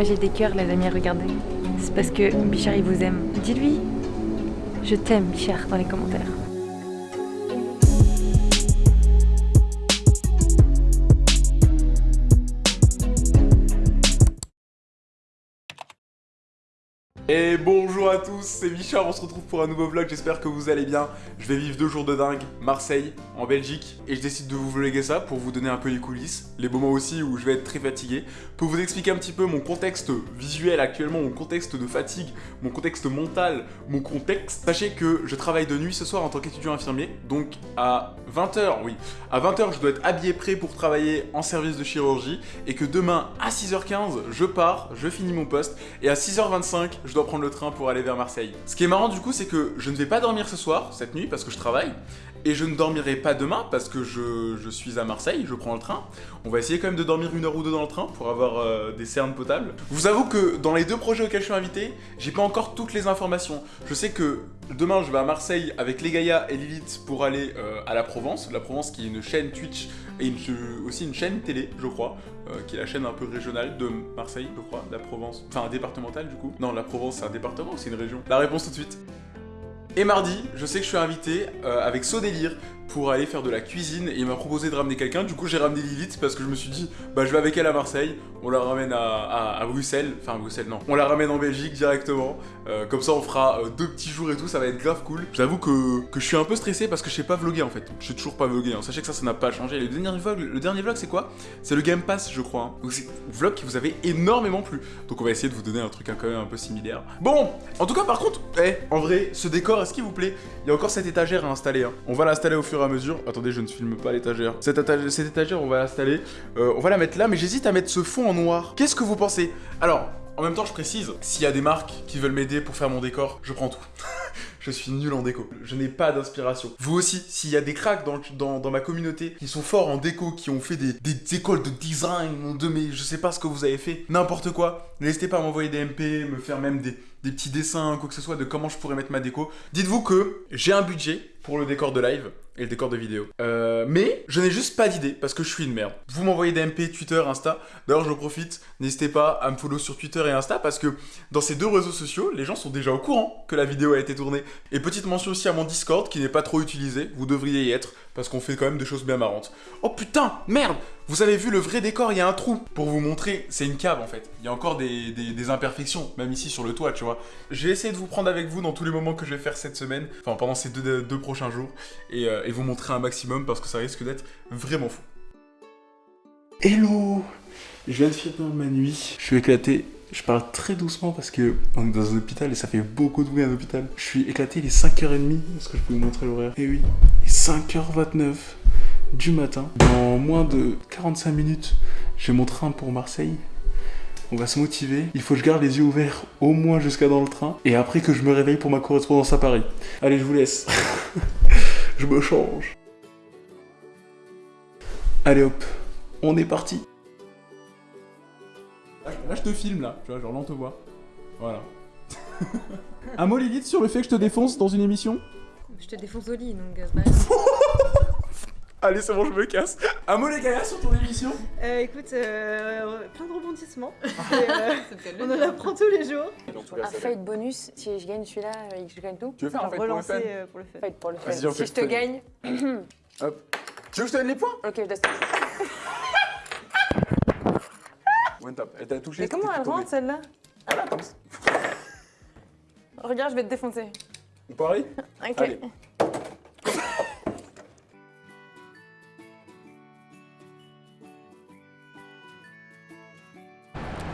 Moi j'ai des cœurs les amis, regardez. C'est parce que Bichard il vous aime. Dis-lui, je t'aime Bichard dans les commentaires. C'est Michard, on se retrouve pour un nouveau vlog, j'espère que vous allez bien. Je vais vivre deux jours de dingue, Marseille, en Belgique, et je décide de vous vlogger ça pour vous donner un peu les coulisses, les moments aussi où je vais être très fatigué, pour vous expliquer un petit peu mon contexte visuel actuellement, mon contexte de fatigue, mon contexte mental, mon contexte. Sachez que je travaille de nuit ce soir en tant qu'étudiant infirmier, donc à 20h, oui, à 20h je dois être habillé prêt pour travailler en service de chirurgie, et que demain à 6h15 je pars, je finis mon poste, et à 6h25 je dois prendre le train pour aller vers Ce qui est marrant du coup, c'est que je ne vais pas dormir ce soir, cette nuit, parce que je travaille, et je ne dormirai pas demain parce que je, suis à Marseille, je prends le train. On va essayer quand même de dormir une heure ou deux dans le train pour avoir euh, des cernes potables. Je vous avoue que dans les deux projets auxquels je suis invité, j'ai pas encore toutes les informations. Je sais que demain je vais à Marseille avec les Gaïa et Lilith pour aller euh, à la Provence. La Provence qui est une chaîne Twitch et aussi une chaîne télé, je crois, euh, qui est la chaîne un peu régionale de Marseille, je crois, la Provence. Enfin, départementale du coup. Non, la Provence c'est un département ou c'est une région? La réponse tout de suite. Et mardi, je sais que je suis invité euh, avec Sodélire pour aller faire de la cuisine et il m'a proposé de ramener quelqu'un. Du coup, j'ai ramené Lilith parce que je me suis dit, bah je vais avec elle à Marseille, on la ramène à, Bruxelles, enfin Bruxelles non, on la ramène en Belgique directement. Euh, comme ça, on fera euh, deux petits jours et tout, ça va être grave cool. J'avoue que, je suis un peu stressé parce que je sais pas vlogger en fait. Je sais toujours pas vlogger. Hein. Sachez que ça, ça n'a pas changé. Le dernier vlog, le dernier vlog, c'est quoi? C'est le Game Pass, je crois. Hein. Donc c'est un vlog qui vous avait énormément plu. Donc on va essayer de vous donner un truc quand même un peu similaire. Bon, en tout cas, par contre, eh, en vrai, ce décor, est-ce qu'il vous plaît? Il y a encore cette étagère à installer. Hein. On va l'installer au fur et à mesure. Attendez, je je ne filme pas l'étagère. Cette, étagère, on va l'installer. Euh, on va la mettre là, mais j'hésite à mettre ce fond noir. Qu'est-ce que vous pensez? Alors, en même temps, je précise, s'il y a des marques qui veulent m'aider pour faire mon décor, je prends tout. je suis nul en déco. Je n'ai pas d'inspiration. Vous aussi, s'il y a des cracks dans, ma communauté qui sont forts en déco, qui ont fait des, écoles de design, de mais je sais pas ce que vous avez fait, n'importe quoi, n'hésitez pas à m'envoyer des MP, me faire même des, des petits dessins, quoi que ce soit, de comment je pourrais mettre ma déco. Dites-vous que j'ai un budget pour le décor de live et le décor de vidéo. Euh, mais je n'ai juste pas d'idée parce que je suis une merde. Vous m'envoyez des MP, Twitter, Insta. D'ailleurs, je profite, n'hésitez pas à me follow sur Twitter et Insta parce que dans ces deux réseaux sociaux, les gens sont déjà au courant que la vidéo a été tournée. Et petite mention aussi à mon Discord qui n'est pas trop utilisé, vous devriez y être parce qu'on fait quand même des choses bien marrantes. Oh putain, merde Vous avez vu le vrai décor, il y a un trou. Pour vous montrer, c'est une cave en fait. Il y a encore des, imperfections, même ici sur le toit, tu vois. J'ai essayé de vous prendre avec vous dans tous les moments que je vais faire cette semaine, enfin pendant ces deux, prochains jours, euh, et, vous montrer un maximum parce que ça risque d'être vraiment fou. Hello Je viens de finir ma nuit, je suis éclaté, je parle très doucement parce que on est dans un hôpital et ça fait beaucoup de bruit un hôpital. Je suis éclaté, il est 5h30. Est-ce que je peux vous montrer l'horaire? Eh oui, il est 5h29 du matin. Dans moins de 45 minutes, j'ai mon train pour Marseille. On va se motiver. Il faut que je garde les yeux ouverts au moins jusqu'à dans le train. Et après que je me réveille pour ma correspondance à Paris. Allez, je vous laisse. je me change. Allez hop, on est parti. Là, je te filme, là. Tu vois, genre là, on te voit. Voilà. Un mot, Lilith, sur le fait que je te défonce dans une émission? Je te défonce au lit, donc euh, Allez, c'est bon, je me casse. Un mot, les gars, sur ton émission? Euh, Écoute, euh, plein de rebondissements. Euh, on en apprend tous les jours. Un fight bonus, si je gagne celui-là, je gagne tout. Tu veux faire un fight pour le fun? pour le Fight pour le fun. Si je te gagne... Hop. Tu veux que je te donne les points? Ok, je Elle t'a touché. Mais comment elle rentre celle-là Voilà, comme ça. Regarde, je vais te défoncer. On parie Ok. Allez.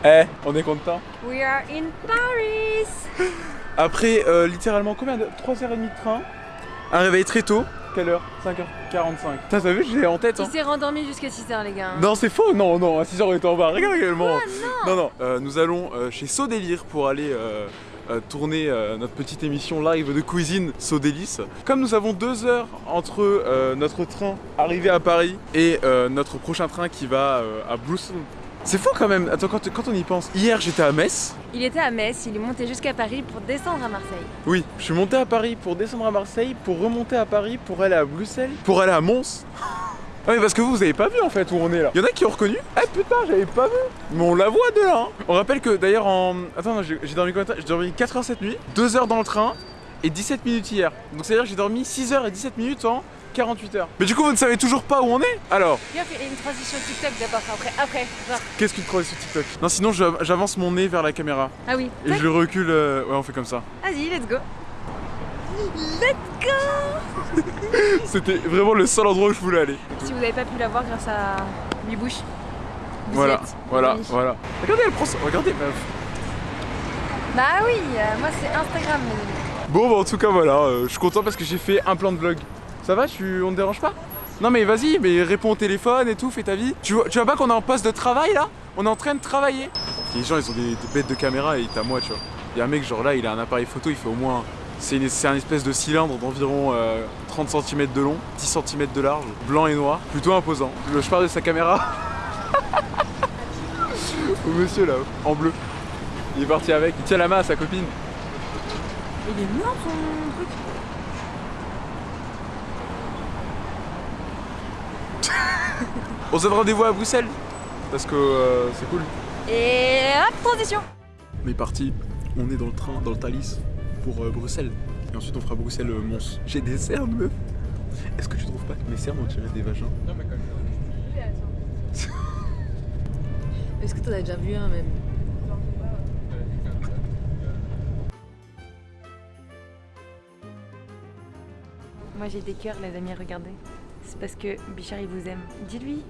Eh, on est content We are in Paris Après euh, littéralement combien de 3h30 de train, un réveil très tôt, quelle heure? 5h45. T'as vu, j'ai en tête. Il hein. s'est rendormi jusqu'à 6h, les gars. Non, c'est faux. Non, non, à 6h, on était en bas. Regarde également. non, non, non. Euh, nous allons euh, chez Sodélire pour aller. Euh, tourner notre petite émission live de cuisine Sodélice. Comme nous avons deux heures entre notre train arrivé à Paris et notre prochain train qui va à Bruxelles c'est fou quand même, attends, quand, on y pense. Hier, j'étais à Metz. Il était à Metz, il est monté jusqu'à Paris pour descendre à Marseille. Oui, je suis monté à Paris pour descendre à Marseille, pour remonter à Paris, pour aller à Bruxelles, pour aller à Mons. Ah mais parce que vous, vous avez pas vu en fait où on est là. Il y en a qui ont reconnu. Eh putain, j'avais pas vu. Mais on la voit de là. hein. On rappelle que d'ailleurs en... Attends, j'ai dormi combien de temps? J'ai dormi 4 heures cette nuit, 2 heures dans le train et 17 minutes hier. Donc c'est-à-dire que j'ai dormi 6 heures et 17 minutes en 48 heures. Mais du coup, vous ne savez toujours pas où on est Alors, Viens, fais une transition TikTok d'abord, après, après, qu'est-ce que tu crois sur TikTok? Non, sinon j'avance mon nez vers la caméra Ah oui. et je le recule. euh, Ouais, on fait comme ça. Vas-y, let's go. Let's go C'était vraiment le seul endroit où je voulais aller. Si vous n'avez pas pu la voir grâce à Bibouche, y Voilà, voilà, Oui. voilà. Regardez, elle prend ça. Regardez, meuf. Bah oui, euh, moi c'est Instagram, mes amis. Bon, bah en tout cas, voilà. euh, je suis content parce que j'ai fait un plan de vlog. Ça va tu... On te dérange pas? Non, mais vas-y, mais réponds au téléphone et tout, fais ta vie. Tu vois, tu vois pas qu'on est en poste de travail là? On est en train de travailler. Les gens, ils ont des, des bêtes de caméra et t'as moi, tu vois. Il y a un mec, genre là, il a un appareil photo, il fait au moins. C'est une- c'est un espèce de cylindre d'environ euh, 30 cm de long, 10 cm de large, blanc et noir, plutôt imposant. Je, je parle de sa caméra. Au monsieur là, en bleu. Il est parti avec, il tient la main à sa copine. Il est mignon son truc. On se donne rendez-vous à Bruxelles parce que euh, c'est cool. Et hop, transition On est parti, on est dans le train, dans le Thalys pour euh, Bruxelles. Et ensuite on fera Bruxelles-Mons. J'ai des cernes, meuf. Est-ce que tu trouves pas que mes cernes ont tiré des vagins? Est-ce que t'en as déjà vu un même? Moi j'ai des cœurs, les amis, regardez. C'est parce que Bichard il vous aime. Dis-lui,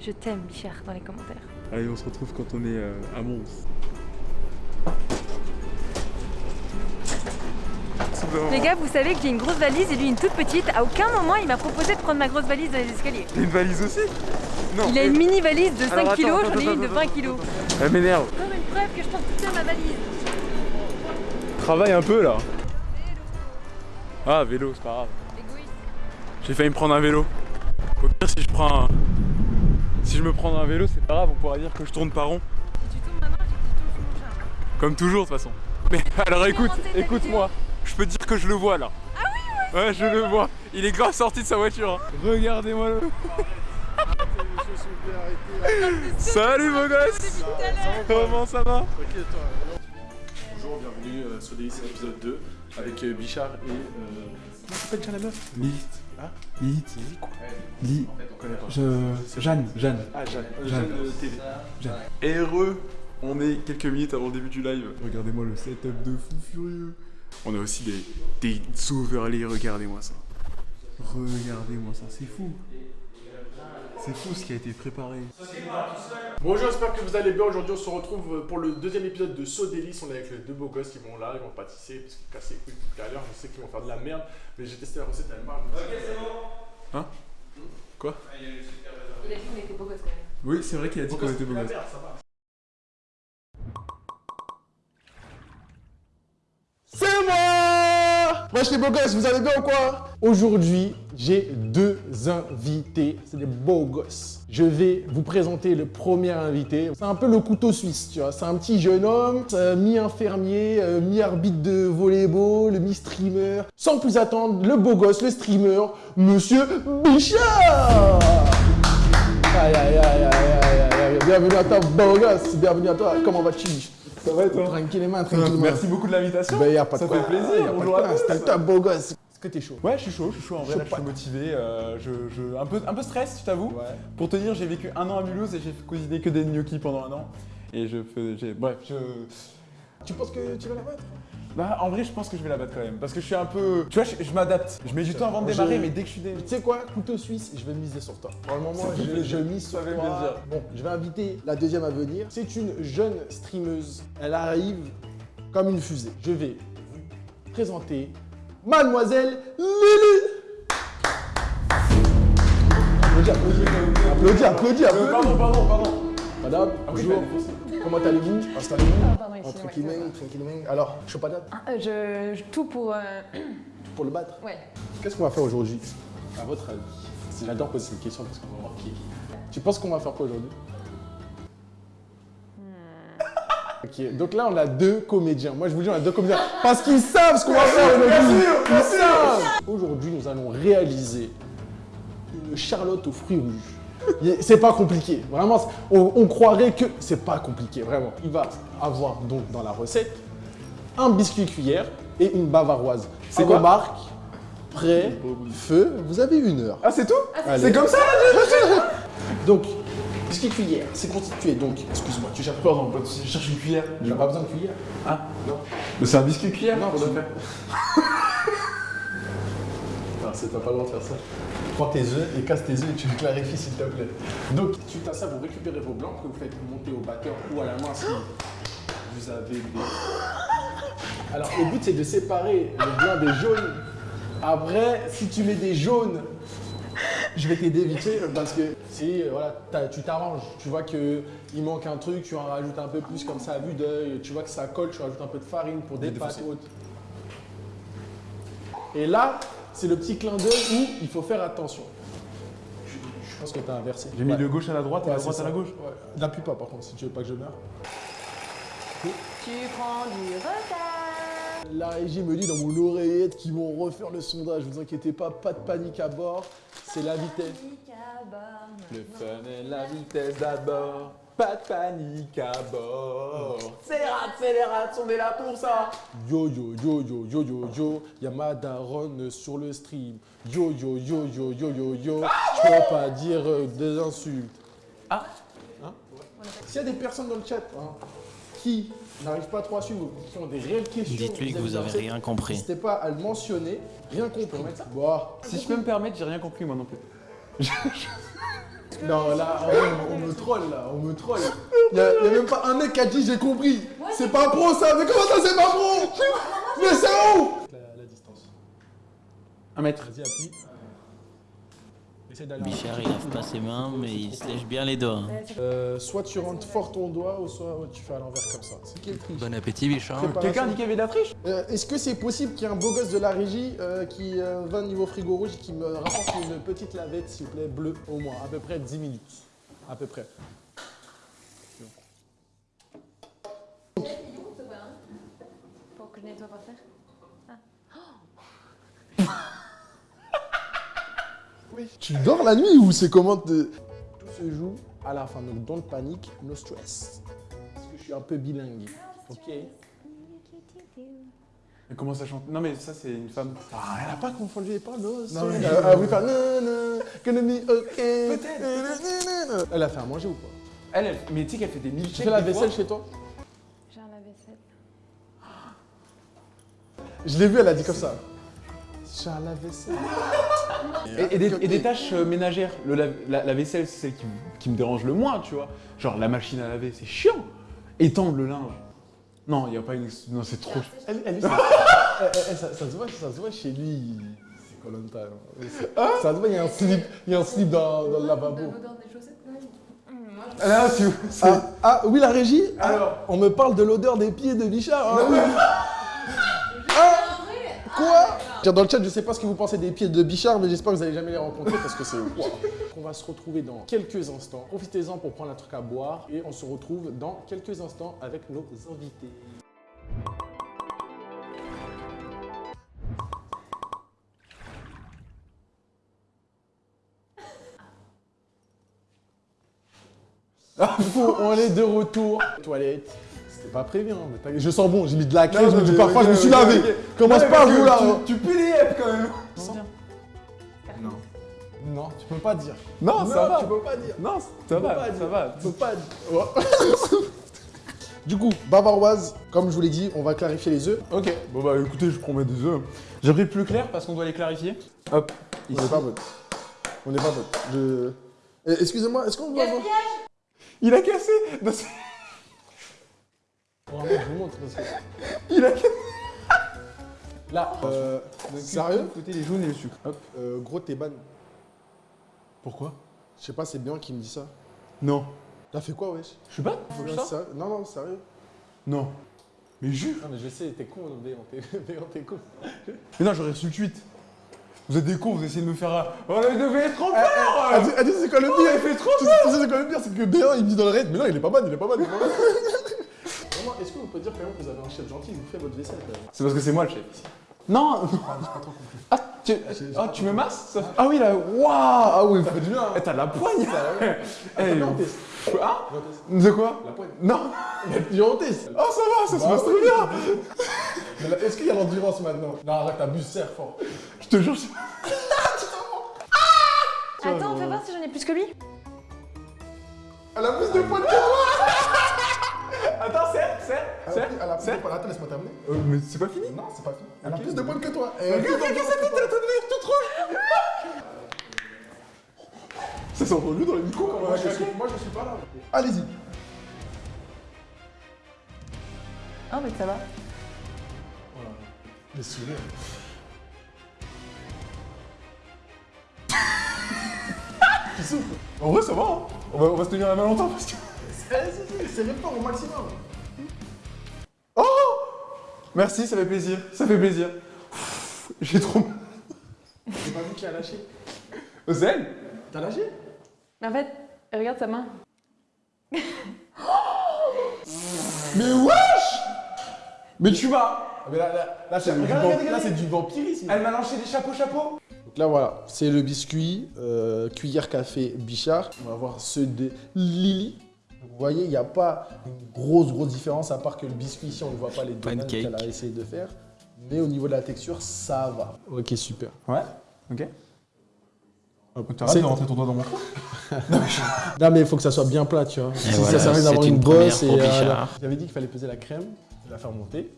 je t'aime, Bichard, dans les commentaires. Allez, on se retrouve quand on est euh, à Mons. Les gars, vous savez que j'ai une grosse valise et lui une toute petite. À aucun moment il m'a proposé de prendre ma grosse valise dans les escaliers. T'as une valise aussi? Non. Il a une mini valise de 5 Alors, attends, kilos, j'en ai attends, une de attends, 20 attends, kilos. Elle m'énerve. Comme une preuve que je pense toute seule ma valise. Travaille un peu là. Ah, vélo, c'est pas grave. J'ai failli me prendre un vélo. Au pire, si je prends un... Si je me prends un vélo, c'est pas grave, on pourra dire que je tourne pas rond. Si tu tournes maintenant, j'ai que tu tournes sur mon chat. Comme toujours, de toute façon. Mais alors écoute, écoute-moi. Je peux te dire que je le vois là. Ah oui, ouais. je le vois. Il est grave sorti de sa voiture. hein. Regardez-moi le. Salut beau gosse Comment ça va Bonjour, bienvenue euh, sur Délice épisode 2 avec euh, Bichard et. Euh... Comment s'appelle déjà la meuf? Hein Lilith. Quoi Li... On connaît pas. Je... Jeanne. Jeanne. Ah, Jeanne. Euh, Jeanne. Jeanne euh, TV. Et heureux On est quelques minutes avant le début du live. Regardez-moi le setup de fou furieux. On a aussi des, des overlays, regardez-moi ça. Regardez-moi ça, c'est fou. C'est fou ce qui a été préparé. Bonjour, j'espère que vous allez bien. Aujourd'hui, on se retrouve pour le deuxième épisode de So Délice. On est avec les deux beaux gosses qui vont là, ils vont pâtisser parce qu'ils cassent les couilles depuis tout à l'heure. Je sais qu'ils vont faire de la merde, mais j'ai testé la recette, elle marche. Hein? Quoi? Il a dit qu'on était beaux gosses quand même. Oui, c'est vrai qu'il a dit qu'on était beau La gosse. merde, ça va. C'est moi Moi je suis beau gosse, vous allez bien ou quoi? Aujourd'hui, j'ai deux invités, c'est des beaux gosses. Je vais vous présenter le premier invité. C'est un peu le couteau suisse, tu vois. C'est un petit jeune homme, euh, mi-infirmier, euh, mi-arbitre de volleyball, mi-streamer. Sans plus attendre, le beau gosse, le streamer, Monsieur Bichard aïe aïe aïe aïe aïe aïe Bienvenue à toi, beau gosse Bienvenue à toi, comment vas-tu Ça va et toi Tranquillement, tranquillement. Merci beaucoup de l'invitation. Ben, de Ça quoi. fait plaisir. Bonjour à tous. C'était top, beau gosse. Est-ce que t'es chaud? Ouais, je suis chaud, je suis chaud en vrai, Chaud là, je suis motivé, euh, je, je- un, peu, un peu stress, je t'avoue. Ouais. Pour te dire, j'ai vécu un an à Mulhouse et j'ai cuisiné que des gnocchis pendant un an. Et je fais. j'ai- Bref, je. Tu penses que tu vas la battre Bah, en vrai, je pense que je vais la battre quand même. Parce que je suis un peu. Tu vois, je, je m'adapte. Je mets du temps avant de démarrer, mais dès que je suis. dé- Tu sais quoi Couteau suisse, je vais miser sur toi. Pour le moment, je, je mise sur toi. plaisir. Bon, je vais inviter la deuxième à venir. C'est une jeune streameuse. Elle arrive comme une fusée. Je vais vous présenter Mademoiselle Lily. Applaudis, applaudis, applaudis, applaudis, Euh, pardon, pardon, pardon. Madame, bonjour. Comment allez-vous Installez-vous. Ah, pardon, ici, ouais, Tranquillement, tranquillement. Alors, patate Ah, euh, je, je- tout pour. euh, pour le battre. Ouais. Qu'est-ce qu'on va faire aujourd'hui À votre avis, j'adore poser cette question parce qu'on va voir qui est qui. Tu penses qu'on va faire quoi aujourd'hui Ok, donc là on a deux comédiens. Moi je vous dis on a deux comédiens parce qu'ils savent ce qu'on va faire aujourd'hui. Ils savent. Aujourd'hui nous allons réaliser une Charlotte aux fruits rouges. C'est pas compliqué, vraiment, on, on croirait que c'est pas compliqué, vraiment. Il va avoir donc dans la recette un biscuit cuillère et une bavaroise. C'est On quoi remarque, prêt, feu, vous avez une heure. Ah, c'est tout Allez. C'est comme ça Donc, biscuit cuillère, c'est constitué donc, excuse-moi, tu cherches Pardon, je cherche une cuillère. Tu n'as pas besoin de cuillère Ah, non. Mais c'est un biscuit cuillère Non, qu'on doit tu- faire. C'est t'as pas le droit de faire ça. Prends tes œufs et casse tes œufs et tu me clarifies s'il te plaît. Donc, suite à ça, vous récupérez vos blancs que vous faites monter au batteur ou à la main si vous avez des... Alors, le but, c'est de séparer le blanc des jaunes. Après, si tu mets des jaunes, je vais t'aider vite fait parce que si voilà, tu t'arranges, tu vois qu'il manque un truc, tu en rajoutes un peu plus comme ça à vue d'œil, tu vois que ça colle, tu rajoutes un peu de farine pour des pâtes hautes. Et là, c'est le petit clin d'œil où il faut faire attention. Je, pense que tu as inversé. J'ai mis Ouais. le gauche à la droite et Ouais, la c'est droite à la gauche. Ouais. N'appuie pas par contre si tu veux pas que je meure. Tu prends du retard. La régie me dit dans mon oreillette qu'ils vont refaire le sondage. Vous inquiétez pas, pas de panique à bord. C'est la vitesse. Le fun et la vitesse d'abord. Pas de panique à bord. C'est rats, c'est les rats, on est là pour ça. Yo yo yo yo yo yo yo, y'a ma daronne sur le stream. Yo yo yo yo yo yo yo, je peux pas dire euh, des insultes. Ah. Hein S'il y a des personnes dans le chat hein, qui n'arrivent pas trop à suivre, ou qui ont des réelles questions, Dites-lui que vous avez rien compris. N'hésitez pas à le mentionner. Rien compris. Bon. Si je peux me permettre, j'ai rien compris moi non plus. Non, là, on, on me troll, là, on me troll. Il y, a y a même pas un mec qui a dit j'ai compris. C'est pas pro ça, mais comment ça c'est pas pro? Mais c'est où? la, la distance. Un mètre. Vas-y, appuie. Bichard, il lave pas ses mains, mais il se lèche bien les doigts. hein. Euh, soit tu rentres fort ton doigt, ou soit tu fais à l'envers comme ça. C'est qui le triche Bon appétit, Bichard. Quelqu'un dit qu'il y avait de la triche Euh, Est-ce que c'est possible qu'il y ait un beau gosse de la régie euh, qui euh, va niveau frigo rouge et qui me rapporte une petite lavette, s'il vous plaît, bleue, au moins, à peu près 10 minutes. À peu près. Pour que je nettoie par terre. Tu dors la nuit ou c'est comment te... Tout se joue à la fin, donc don't panique, no stress. Parce que je suis un peu bilingue. Ok Mais comment ça chante? Non mais ça c'est une femme. Ah, elle a pas confondu les paroles. Non, mais- Elle a voulu faire nanana, gonna be okay. Peut-être. Elle a fait à manger ou pas Elle, elle- mais tu sais qu'elle fait des Tu milkshakes. fais la vaisselle chez toi? J'ai un lave-vaisselle. Je l'ai vu, elle a dit comme ça. J'ai un lave-vaisselle. Et, et des, et des tâches euh, ménagères. Le la, la vaisselle, c'est celle qui, me- qui me dérange le moins, tu vois. Genre la machine à laver, c'est chiant. Étendre le linge. Non, il n'y a pas une. ex- Non, c'est trop. Elle, elle, ça, elle- elle- ça, ça se voit, ça se voit chez lui. C'est Colanta. Ça se voit, il y a un slip, il y a un slip dans, dans le lavabo. Là, tu. c'est- Ah, ah, oui, la régie Ah, Alors On me parle de l'odeur des pieds de Bichard. hein. Ah, Quoi Dans le chat, je sais pas ce que vous pensez des pieds de Bichard, mais j'espère que vous allez jamais les rencontrer parce que c'est. Wow. On va se retrouver dans quelques instants. Profitez-en pour prendre un truc à boire et on se retrouve dans quelques instants avec nos invités. Coup, on est de retour. Toilette. C'était pas prévu, hein, mais t'inquiète. je sens bon, j'ai mis de la crème, je me dis parfois je me suis lavé. Commence pas vous là. hein. Tu pues les yeux quand même. Non. Non, tu peux pas dire. Non, ça va. Tu peux pas dire. Non, ça va, ça va. Tu peux pas dire. Du coup, bavaroise, comme je vous l'ai dit, on va clarifier les œufs. Ok, bon bah écoutez, je promets des œufs. J'ai pris plus clair parce qu'on doit les clarifier. Hop, On n'est pas bon. On n'est pas bon. Je... Eh, Excusez-moi, est-ce qu'on doit avoir... Il a cassé c'est- Vraiment, je vous montre parce que... Il a cassé Là, euh, sérieux Côté les jaunes et le sucre. Hop. euh, Gros, t'es ban. Pourquoi Je sais pas, c'est bien qui me dit ça. Non. T'as fait quoi, wesh? Je faut que je Non, Non, sérieux. Non. Mais jure Non, mais je sais, t'es con, Béant, t'es Béant, t'es con. Mais non, j'aurais reçu le tweet. Vous êtes des cons, vous essayez de me faire un... Oh, il devait être trop ah, dis, c'est quoi le pire il fait trop sais c'est quoi le pire C'est que Béant, il me dit dans le raid, mais non, il est pas il est pas mal, il est pas mal. Vous pouvez dire quand même que vous avez un chef gentil, il vous fait votre vaisselle quand même C'est parce que c'est moi le chef ici. Non Ah, j'ai pas trop compris. Ah, tu... Ah, tu me masses ça- Ah oui, là, waouh Ah oui, Ça fait du bien. hein. Eh, t'as de la poigne on on teste. De quoi La poigne. Non on teste. Oh, ça va, ça se Bah passe oui. très bien Mais là, Est-ce qu'il y a l'endurance maintenant Non, arrête, t'abuses, serre fort. Je te jure, je- Attends, fais voir si j'en ai plus que lui. Elle a plus de points que toi Attends, serre, serre, Elle a serre, plus- elle a plus de serre points. Attends, laisse-moi terminer. Euh, mais c'est pas fini? Non, c'est pas fini. Elle a plus de points que toi. Regarde, regarde, sa tête, elle est en train de devenir toute rouge Ça sent relou dans les micros quand on Moi, je suis, moi, je suis pas là. Allez-y. Oh, mais ça va. Les sourires. tu souffres. En vrai, ça va, hein on, va, on va se tenir la main longtemps parce que... C'est fort au maximum. Oh Merci, ça fait plaisir, ça fait plaisir. J'ai trop... J'ai pas vu qui a lâché. Zen T'as lâché? Mais en fait, regarde sa main. Mais wesh Mais tu m'as... Ah, Mais là, là, là, c'est du, vamp- c'est du vampirisme. Elle m'a lancé des chapeaux chapeaux Donc là, voilà, c'est le biscuit, euh, cuillère café Bichard. On va voir ceux de Lily. Vous voyez, il n'y a pas une grosse, grosse différence, à part que le biscuit ici, on ne voit pas les donuts qu'elle a essayé de faire. Mais au niveau de la texture, ça va. Ok, super. Ouais, ok. T'arrêtes de rentrer ton doigt dans mon trou Non, mais il faut que ça soit bien plat, tu vois. si voilà, ça sert à rien d'avoir une une bosse et. euh. J'avais dit qu'il fallait peser la crème, la faire monter.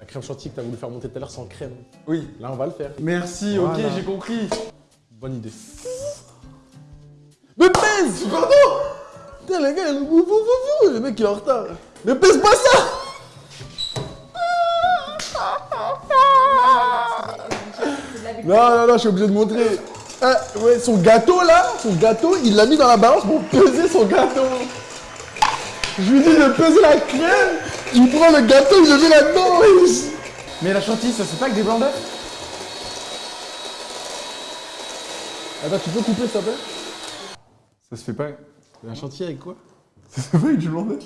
La crème chantilly que tu as voulu faire monter tout à l'heure sans crème. Oui. Là, on va le faire. Merci, Voilà. ok, j'ai compris. Bonne idée. Me pèse Pardon Putain, les gars, vous, vous, vous, vous, le mec il est en retard. Ne pèse pas ça Non, non, non, je suis obligé de montrer. Ah, ouais, son gâteau là, son gâteau, il l'a mis dans la balance pour peser son gâteau. Je lui dis de peser la crème, il prend le gâteau, il le met là-dedans. Mais la chantilly, ça c'est pas que des blancs d'œufs Attends, tu peux couper s'il te plaît? Ça se fait pas... Un chantier avec quoi Ça se fait pas avec du blanc d'œuf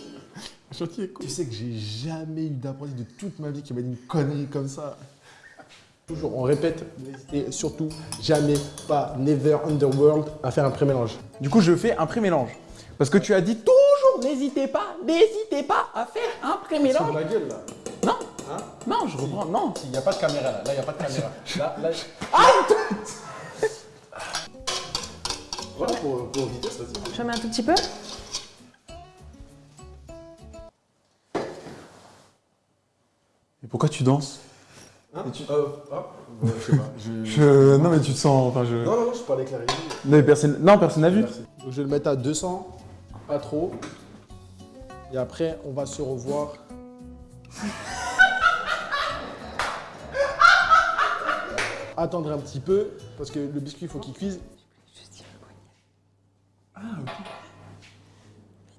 Un chantier avec quoi Tu sais que j'ai jamais eu d'apprenti de toute ma vie qui m'a dit une connerie comme ça. Toujours, on répète, n'hésitez surtout jamais pas, never underworld, à faire un pré-mélange. Du coup, je fais un pré-mélange. Parce que tu as dit toujours, n'hésitez pas, n'hésitez pas à faire un pré-mélange. ma gueule là. Non, Hein non, je reprends, non. Il n'y a pas de caméra là, là il n'y a pas de caméra. Là, là. Voilà pour, pour vitesse, vas-y. J'en mets un tout petit peu. Et pourquoi tu danses Hein Euh, ah, ouais, je sais pas. je- Je... Non mais tu te sens... Enfin, je... Non, non, non, je parlais avec la régie. Non, mais personne... Non, personne n'a vu. Merci. Donc, je vais le mettre à 200, pas trop. Et après, on va se revoir. Attendre un petit peu, parce que le biscuit, il faut qu'il cuise.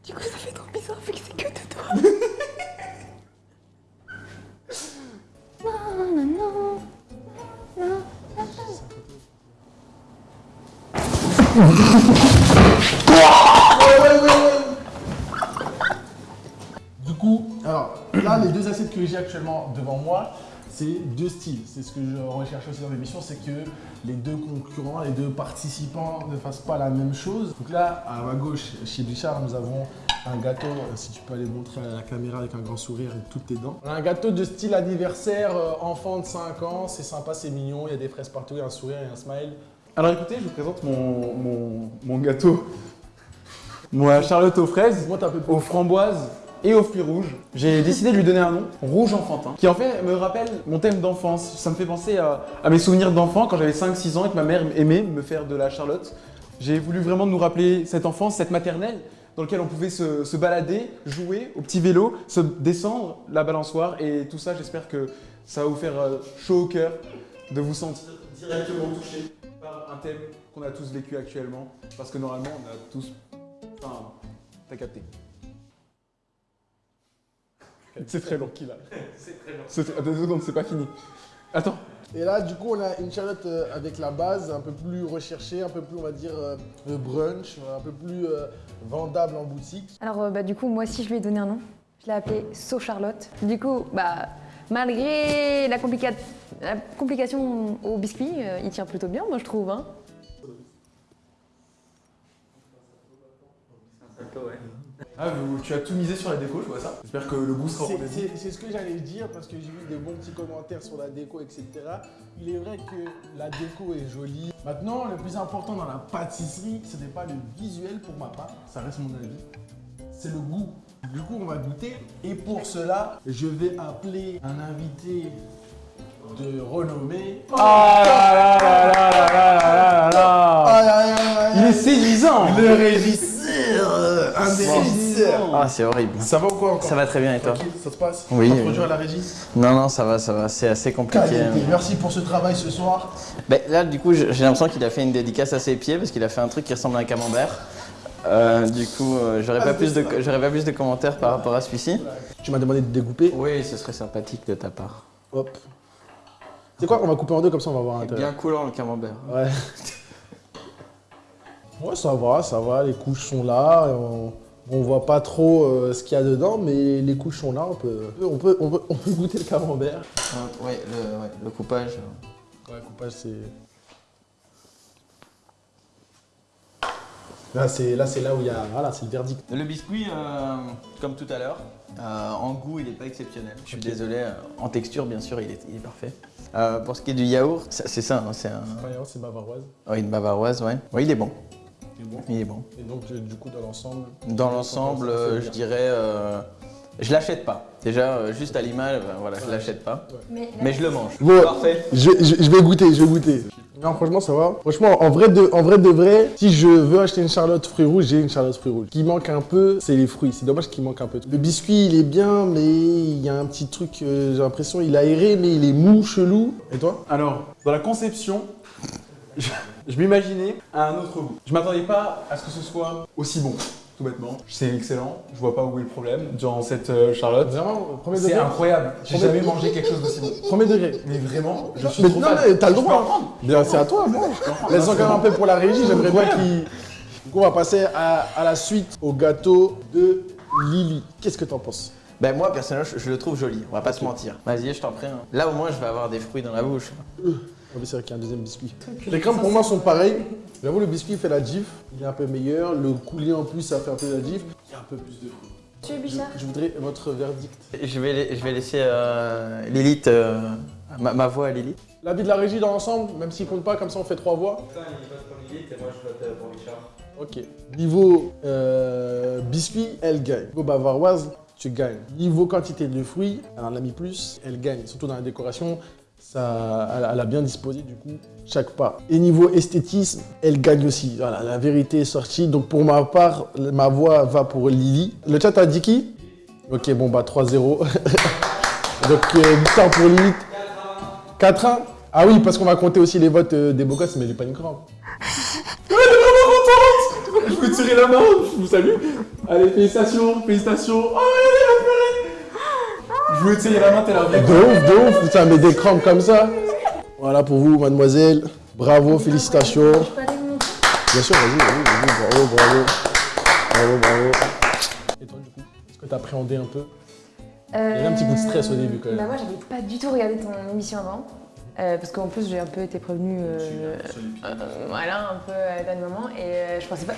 Du coup, ça fait trop bizarre vu que c'est que de toi. non, non, non. Non. Du coup, alors là, les deux assiettes que j'ai actuellement devant moi, c'est deux styles. C'est ce que je recherche aussi dans l'émission, c'est que les deux concurrents, les deux participants ne fassent pas la même chose. Donc là, à ma gauche, chez Bichard, nous avons un gâteau, euh, si tu peux aller montrer à la caméra avec un grand sourire et toutes tes dents. Un gâteau de style anniversaire, euh, enfant de 5 ans, c'est sympa, c'est mignon, il y a des fraises partout, il y a un sourire et un smile. Alors écoutez, je vous présente mon, mon, mon gâteau. Moi, Charlotte aux fraises, Monte un peu plus. aux framboises et aux fruits rouges. J'ai décidé de lui donner un nom, Rouge Enfantin, qui en fait me rappelle mon thème d'enfance. Ça me fait penser à, à mes souvenirs d'enfant quand j'avais 5-6 ans et que ma mère aimait me faire de la Charlotte. J'ai voulu vraiment nous rappeler cette enfance, cette maternelle, dans laquelle on pouvait se, se balader, jouer au petit vélo, se descendre la balançoire et tout ça, j'espère que ça va vous faire euh, chaud au cœur de vous sentir directement touché par un thème qu'on a tous vécu actuellement, parce que normalement on a tous... Enfin, t'as capté. C'est très long. Qu'il a. C'est très long. Attends deux secondes, c'est pas fini. Attends. Et là, du coup, on a une charlotte euh, avec la base un peu plus recherchée, un peu plus, on va dire, euh, euh, brunch, un peu plus euh, vendable en boutique. Alors, euh, bah, du coup, moi aussi, je lui ai donné un nom. Je l'ai appelé So Charlotte. Du coup, bah, malgré la, complica- La complication au biscuit, euh, il tient plutôt bien, moi je trouve. Hein. Ah, vous- tu as tout misé sur la déco, je vois ça. J'espère que le goût sera au c'est ce que j'allais dire parce que j'ai vu des bons petits commentaires sur la déco, etc. Il est vrai que la déco est jolie. Maintenant, le plus important dans la pâtisserie, ce n'est pas le visuel pour ma part, ça reste mon avis, c'est le goût. Du coup, on va goûter. Et pour cela, je vais appeler un invité de renommée. Ah là là là là là là là là Il est séduisant Le régisseur euh, Un des Ah, c'est horrible. Ça va ou quoi encore Ça va très bien et toi Tranquille, ça se passe Oui, Pas oui. trop dur à la régie Non, non, ça va, ça va. C'est assez compliqué. Qualité. Merci pour ce travail ce soir. Ben, là, du coup, j'ai l'impression qu'il a fait une dédicace à ses pieds parce qu'il a fait un truc qui ressemble à un camembert. Euh, du coup, euh, j'aurais Ah, pas, plus de, pas plus de commentaires par rapport à celui-ci. Tu m'as demandé de découper. Oui, ce serait sympathique de ta part. Hop. C'est quoi On va couper en deux comme ça, on va voir un Bien coulant le camembert. Ouais. Ouais, ça va, ça va. Les couches sont là. On, on voit pas trop euh, ce qu'il y a dedans, mais les couches sont là. On peut, on peut, on peut, on peut goûter le camembert. Euh, ouais, le, ouais, le coupage. Ouais, le coupage, c'est. Là, c'est là, où il y a. Voilà, c'est le verdict. Le biscuit, euh, comme tout à l'heure, euh, en goût, il n'est pas exceptionnel. Je suis désolé. en texture, bien sûr, il est, il est parfait. Pour ce qui est du yaourt, c'est ça, hein, c'est un... C'est bavaroise. ouais, une bavaroise, ouais. Ouais, il est bon. C'est bon. Il est bon. Et donc, euh, du coup, dans l'ensemble. Dans l'ensemble, euh, je dirais, euh, je l'achète pas. Déjà, euh, juste à l'image, ben, voilà, je l'achète pas. Mais je le mange. Bon. Parfait. Je, je- je vais goûter, je vais goûter. Non, franchement, ça va. Franchement, en vrai, de, en vrai de vrai, si je veux acheter une charlotte fruits rouges, j'ai une charlotte fruits rouges. Ce qui manque un peu, c'est les fruits. C'est dommage qu'il manque un peu. Le biscuit, il est bien, mais il y a un petit truc, euh, j'ai l'impression, il a aéré, mais il est mou, chelou. Et toi? Alors, dans la conception, je, je m'imaginais à un autre goût. Je m'attendais pas à ce que ce soit aussi bon, tout bêtement. C'est excellent, je vois pas où est le problème dans cette euh, Charlotte. Vraiment, premier C'est degré incroyable, j'ai jamais mangé quelque chose d'aussi bon. Premier degré. Mais vraiment, je suis Mais trop non, fan. mais t'as le droit. en prendre. Bien, c'est à toi, moi. Laisse encore un peu pour la régie, j'aimerais bien qu'il. Du coup, on va passer à, à la suite au gâteau de Lily. Qu'est-ce que t'en penses? Ben moi, personnellement, je, je le trouve joli. On va pas se mentir. Vas-y, je t'en prie. hein. Là, au moins, je vais avoir des fruits dans la bouche. Ah oui, c'est vrai qu'il y a un deuxième biscuit. Les crèmes pour moi sont pareilles. J'avoue, le biscuit fait la gif. Il est un peu meilleur. Le coulis en plus, ça fait un peu la gif. Il y a un peu plus de fruits. Monsieur Je, Bichard je voudrais votre verdict. Je vais, je vais laisser euh, Lilith, euh, ma, ma voix à Lilith. L'avis de la régie dans l'ensemble, même s'il compte pas, comme ça on fait trois voix. Ok. Niveau euh, biscuit, elle gagne. Niveau bavaroise, tu gagnes. Niveau quantité de fruits, elle en a mis plus, elle gagne. Surtout dans la décoration, elle, elle a bien disposé du coup chaque pas. Et niveau esthétisme, elle gagne aussi. Voilà, la vérité est sortie. Donc pour ma part, ma voix va pour Lily. Le chat a dit qui? Ok, bon bah 3-0. Donc euh, victoire pour Lily. 4-1 Ah oui, parce qu'on va compter aussi les votes euh, des beaux gosses, mais j'ai pas une crampe. Je peux tirer la main, je vous salue. Allez, félicitations, félicitations. Oh, elle t'es la De ouf, de ouf, putain, mais des crampes comme ça. Voilà pour vous, mademoiselle. Bravo, félicitations. Bien sûr, vas-y, vas-y, vas-y, bravo, bravo. Bravo, bravo. Et toi, du coup, est-ce que t'as appréhendé un peu? Il y avait un petit coup de stress au début, quand même. Bah moi j'avais pas du tout regardé ton émission avant. Euh, parce qu'en plus j'ai un peu été prévenue euh, euh, voilà un peu à moment et euh, je pensais pas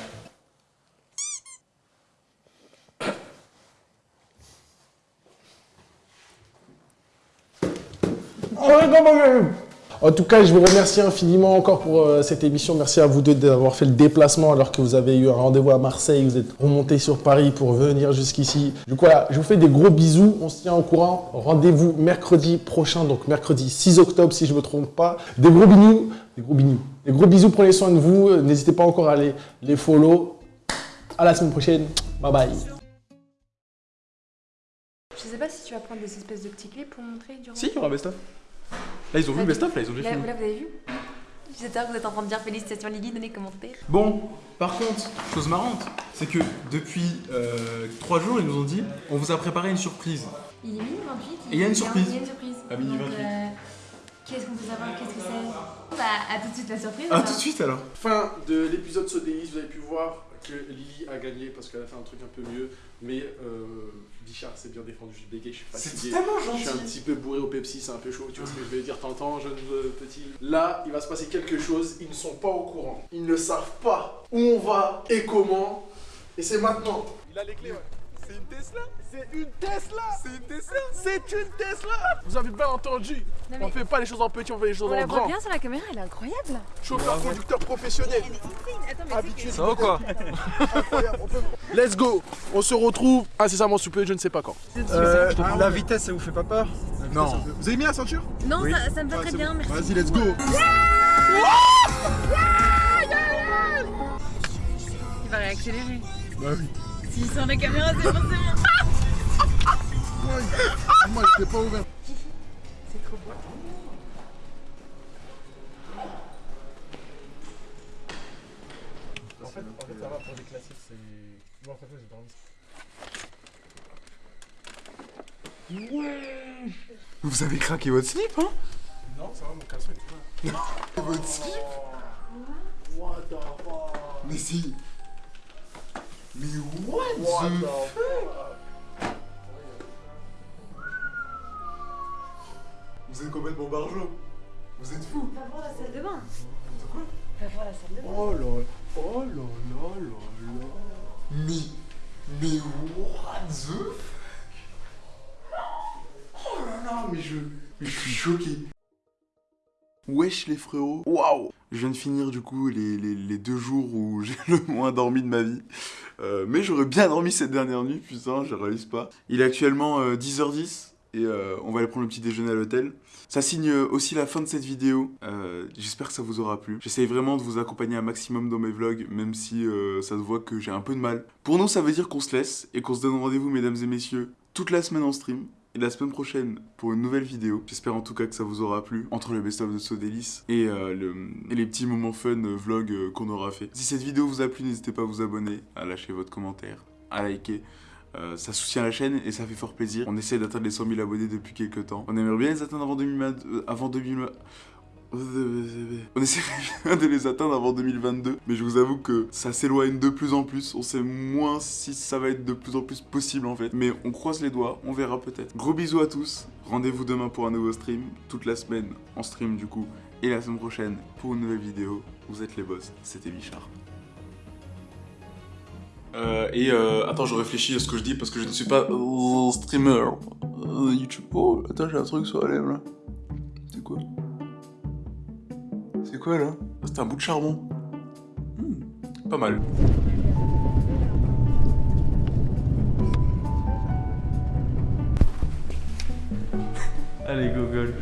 En tout cas, je vous remercie infiniment encore pour euh, cette émission. Merci à vous deux d'avoir fait le déplacement alors que vous avez eu un rendez-vous à Marseille. Vous êtes remonté sur Paris pour venir jusqu'ici. Du coup, voilà, je vous fais des gros bisous. On se tient au courant. Rendez-vous mercredi prochain, donc mercredi 6 octobre si je ne me trompe pas. Des gros bisous. Des gros bisous. Des gros bisous. Prenez soin de vous. N'hésitez pas encore à les, les follow. À la semaine prochaine. Bye bye. Je sais pas si tu vas prendre des espèces de petits clips pour montrer durant. Si, il y aura best of. Là, ils ont vu le best of, là, ils ont déjà Là, filmé. là, vous avez vu J'espère que vous êtes en train de dire félicitations Lily dans les commentaires. Bon, par contre, chose marrante, c'est que depuis 3 jours, ils nous ont dit on vous a préparé une surprise. Il est minuit 28. Et il y a une surprise. Il y a une surprise. À minuit Donc, 28. euh, Qu'est-ce qu'on peut savoir? Qu'est-ce que c'est? Bah, à tout de suite la surprise. Ah, alors. tout de suite alors Fin de l'épisode Sodéis, vous avez pu voir que Lily a gagné parce qu'elle a fait un truc un peu mieux. Mais euh, Bichard s'est bien défendu. Je suis bégaye, je suis fatigué. tellement Je suis un petit peu bourré au Pepsi, c'est un peu chaud. Tu vois ce que je vais dire T'entends, jeune euh, petit? Là, il va se passer quelque chose. Ils ne sont pas au courant. Ils ne savent pas où on va et comment. Et c'est maintenant. Il a les clés, ouais. C'est une Tesla C'est une Tesla C'est une Tesla C'est une Tesla Vous avez bien entendu Non, On fait pas les choses en petit, on fait les choses On en la voit grand. bien sur la caméra, elle est incroyable. Chauffeur, conducteur professionnel. Attends, mais Habitué. Ça va quoi Incroyable, on peut- Let's go On se retrouve incessamment sous peu, je ne sais pas quand. Euh, la vitesse, ça vous fait pas peur Non. Vous avez mis la ceinture Non, ça, ça me va très bien, merci. Vas-y, let's go Il va réaccélérer. Bah oui. S'il sent la caméra, c'est forcément. Moi, j'étais pas ouvert. C'est trop beau. En fait, en fait, ça va pour des classiques, c'est. Moi, en fait, j'ai dormi. Vous avez craqué votre slip, hein? Non, ça va, mon caleçon est là. Votre slip? What the fuck? Mais si Mais what, What the... the fuck? Vous êtes complètement barjot Vous êtes fou. Va voir la salle de bain. Va voir la salle de bain. Oh là Oh là là là là. Mais... Mais what the fuck? Oh là là, mais je... Mais je suis choqué Wesh les frérots Waouh Je viens de finir du coup les, deux jours où j'ai le moins dormi de ma vie. Euh, mais j'aurais bien dormi cette dernière nuit, putain, je réalise pas. Il est actuellement euh, 10h10 et euh, on va aller prendre le petit déjeuner à l'hôtel. Ça signe euh, aussi la fin de cette vidéo. Euh, J'espère que ça vous aura plu. J'essaye vraiment de vous accompagner un maximum dans mes vlogs, même si euh, ça se voit que j'ai un peu de mal. Pour nous, ça veut dire qu'on se laisse et qu'on se donne rendez-vous, mesdames et messieurs, toute la semaine en stream. La semaine prochaine pour une nouvelle vidéo. J'espère en tout cas que ça vous aura plu. Entre le best-of de Sodélis et, euh, et les petits moments fun euh, vlog euh, qu'on aura fait. Si cette vidéo vous a plu, n'hésitez pas à vous abonner, à lâcher votre commentaire, à liker. Euh, ça soutient la chaîne et ça fait fort plaisir. On essaie d'atteindre les 100 000 abonnés depuis quelques temps. On aimerait bien les atteindre avant 2020. euh, avant 2020. On essaie de les atteindre avant 2022, mais je vous avoue que ça s'éloigne de plus en plus. On sait moins si ça va être de plus en plus possible en fait. Mais on croise les doigts, on verra peut-être. Gros bisous à tous. Rendez-vous demain pour un nouveau stream. Toute la semaine en stream du coup. Et la semaine prochaine pour une nouvelle vidéo. Vous êtes les boss. C'était Bichard. Euh, et euh, attends, je réfléchis à ce que je dis parce que je ne suis pas streamer. Euh, YouTube. Oh, attends, j'ai un truc sur la lèvre là. C'est quoi? C'est quoi là Ah, C'est un bout de charbon. Hmm, pas mal. Allez, Google.